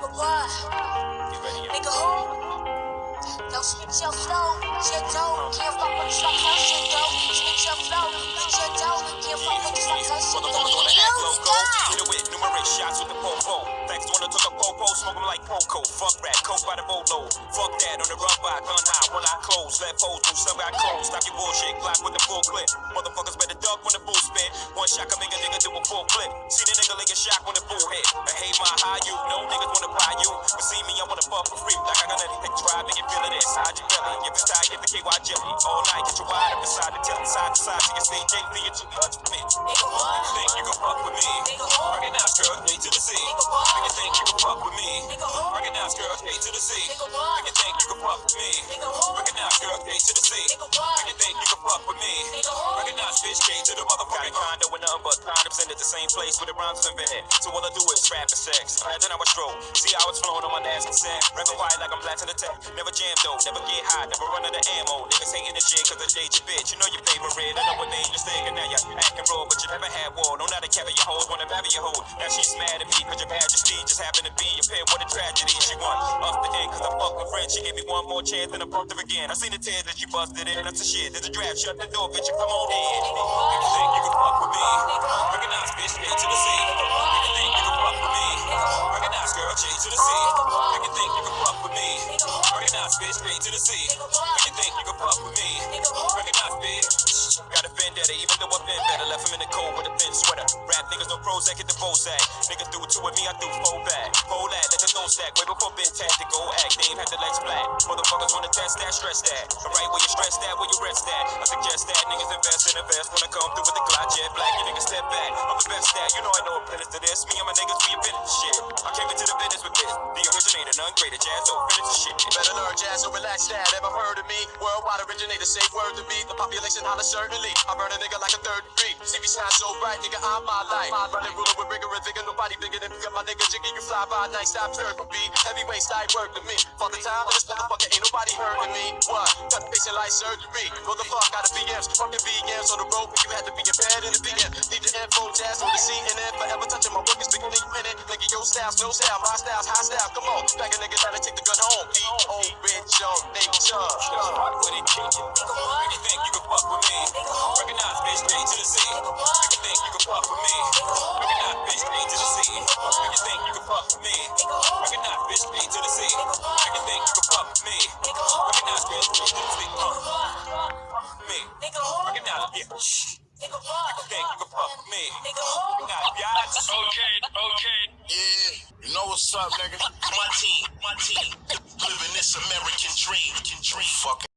Nigga what? Nigga who? Yo, switch your flow, your dough. Can't fuck with this like shit, though. Switch your flow, your dough. Can't fuck with this like her shit, though. You stop. Hit it with numerous shots with the popo. Thanks to one that took a popo, smoke 'em like Poco. Fuck rap, coke by the bolo. Fuck that on the rug by gun high. One eye closed, left holes through some got closed. Stop your bullshit, Glock with the full clip. Motherfuckers better duck when the spit. One make a nigga do a full clip. See the nigga like a shock when the bull hit. I hate my high you, no niggas wanna buy you. But see me, I wanna fuck for free. Like I got anything drive, and you feeling it inside your belly. If it's tight, get the KY jelly. All night, get your wide up inside the telly. Side to side, so you stay JP, you're too much for me. You think you can fuck with me? Recognize girl, A to the. Nigga? You think you can fuck with me? Recognize girl, A to the. Nigga? You think you can fuck with me? Recognize girl, A to the. Nigga? You think you can fuck with me? Bitch K to the motherfucking condo with nothing but condoms in it, the same place where the rhymes invented. So all I do is rap and sex. And then I was stroll. See how it's flowing on my nasty set. Rapping quiet like I'm blasting the tech. Never jam though, never get high, never run out of ammo. Niggas hating the shit cause I date your bitch. You know your favorite. I know what name you're thinking now you're acting raw, but you never had war. Don't know how carry your hoes, wanna marry your hoe. Now she's mad at me cause your majesty just happened to be your pin. What a tragedy. She won off the end cause I fucked with friends. She gave me one more chance and I broke her again. I seen the tears that she busted in. That's the shit. There's a draft. Shut the door, bitch. Come on in. Bitch A to the C. You think you can fuck with me? Recognize girl J to the C. You think you can fuck with me? Recognize bitch A to the C. You think you can fuck with me? Recognize bitch. Got a vendetta, even though I've been better. Left him in the Prozac, hit the Bozak. Nigga do two with me, I do four back. Four that, let the no stack. Way before Ben tactical act. They ain't had the legs flat. Motherfuckers wanna test that, stress that. Alright, where you stress that, where you rest that. I suggest that niggas invest in invest when I come through with the Glock jet black. You niggas step back. I'm the best at, you know I know a business to this. Me and my niggas, we invented the shit. None greater. Jazz, so finish the shit. Better learn jazz, so relax that. Ever heard of me? Worldwide originator, say word to me. The population holler certainly. I burn a nigga like a third degree. See me shine so bright, nigga, I'm my life. Running ruler with rigor and vigor, nobody bigger than me. Got my nigga jiggy, you fly by night, stop turning beat. Heavyweight style work to me. For the time this motherfucker, ain't nobody heard of me. What? Cut patient like surgery. Go the fuck out of BMs. Fucking VMs on the road, you had to be in bed in the BM. Need the info, jazz on the scene, and then forever touching my Nigga, your styles, no style, my styles, high style. Come on, back a nigga gotta take the gun home. E.O. Rich on nature. Fuck with it, kick it. You think you can fuck with me? Recognize bitch A to the C. You think you can fuck with me? Recognize bitch A to the C. You think you can fuck with me? Recognize bitch A to the C. You think you can fuck with me? Recognize bitch A to the C. Uh, Me. Recognize yeah. Shh. You can fuck with me? Recognize biatch. Okay, okay. What's up, nigga. My team, my team. Living this American dream. Dream. Fucking